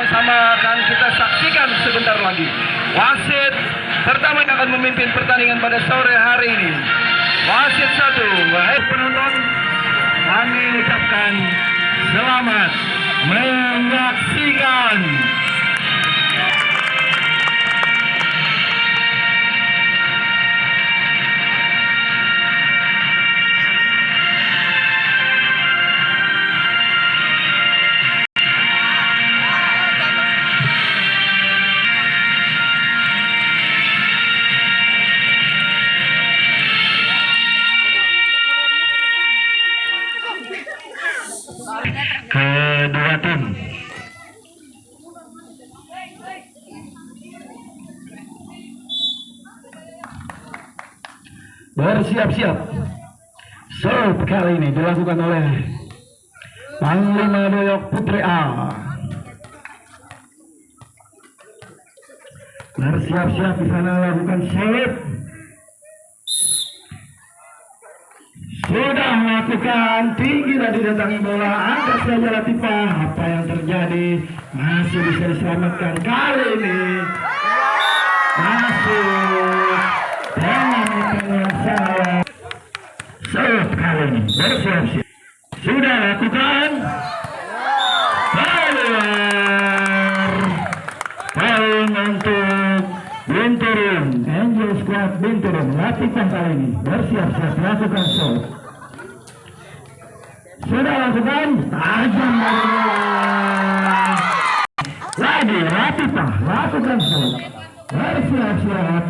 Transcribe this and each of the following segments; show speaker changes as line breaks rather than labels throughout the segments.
Sama-sama akan kita saksikan sebentar lagi. Wasit pertama yang akan memimpin pertandingan pada sore hari ini. Wasit satu, wahai penonton, kami ucapkan selamat menyaksikan. Kedua tim. Bersiap-siap. Serve kali ini dilakukan oleh Panglima Doyok Putri A. Bersiap-siap di sana lakukan serve. Sudah melakukan tinggi dan didatangi bola angkat saja Latifah apa yang terjadi? Masih bisa diselamatkan kali ini. Masuk dengan saya. Serve kali ini. Bersiap-siap. Sudah lakukan. Keluar poin untuk Binturun Angel Squad Binturun Latifah kali ini. Bersiap-siap. Melakukan serve sudah lakukan tajam lagi Latifah lakukan shot bersiap-siap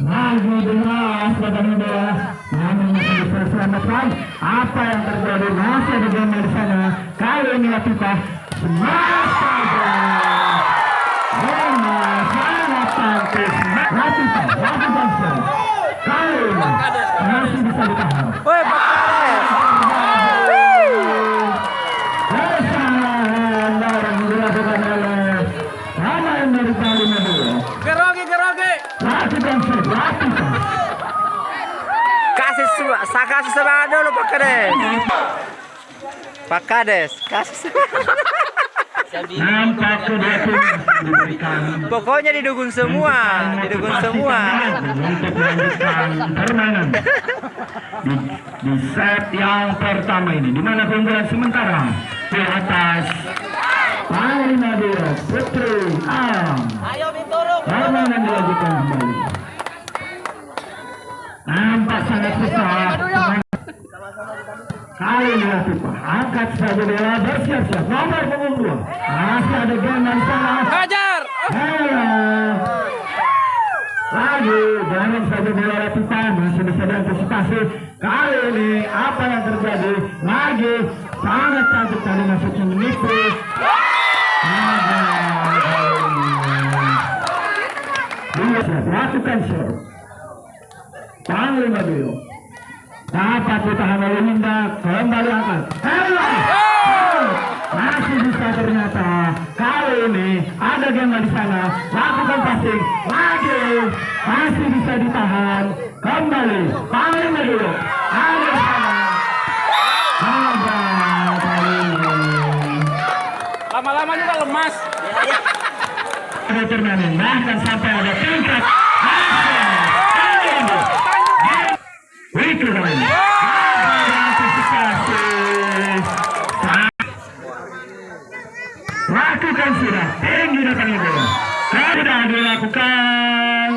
lagi deras badan bola namun masih bisa selamatkan apa yang terjadi. Masih ada gambar di sana. Kali ini Latifah smash
Kasih semangat dulu Pak Kades. Pak Kades, kasih semangat. Pokoknya didukung semua, didukung semua.
permainan di, di set yang pertama ini di mana keunggulan sementara di atas Bali Madura Putri Am. Permainan Kali ini Latifah angkat saja bola bersiap-siap nomor punggung dua masih ada geman sana
Hajar.
Halo. Lagi jangan saja bola Latifah masih bisa diantisipasi kali ini apa yang terjadi lagi sangat cantik tadi masuknya menipu. Dia siap lakukan serve Panglima Dio dapat ditahan oleh Linda kembali angkat Halo! Masih bisa ternyata kali ini ada game di sana. Lakukan passing lagi masih bisa ditahan. Kembali. Panglima Dio ada di sana. Ada
Lama-lama juga lemas.
ada turnamen. Bahkan sampai ada tingkat ini antisipasi lakukan sudah datangnya bola sudah dilakukan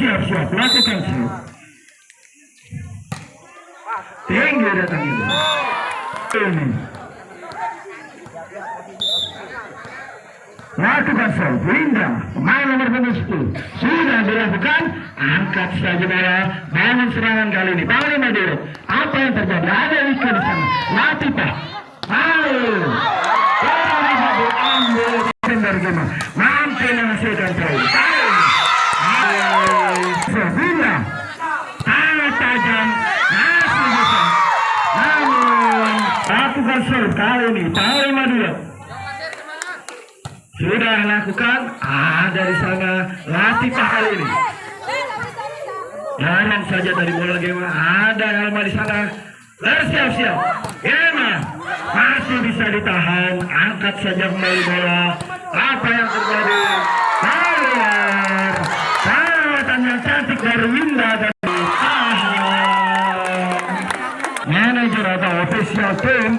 siap siap lakukan siap tinggi datangnya bola ini lakukan serve Winda pemain nomor punggung 10 sudah dilakukan angkat saja bola bangun serangan kali ini Pauli Maduro apa yang terjadi ada Wika di sana Latifah Paul bola bisa diambil dari Gema mampu menghasilkan poin Paul Winda sangat tajam masih bisa namun lakukan serve kali ini Maduro sudah lakukan? Ada di sana. Latifah kali ini. Jangan saja dari bola Gema ada Helma di sana. Bersiap-siap. Gema masih bisa ditahan. Angkat saja kembali bola. Apa yang terjadi? Perawatan yang cantik dari Winda ditahan manajer atau official team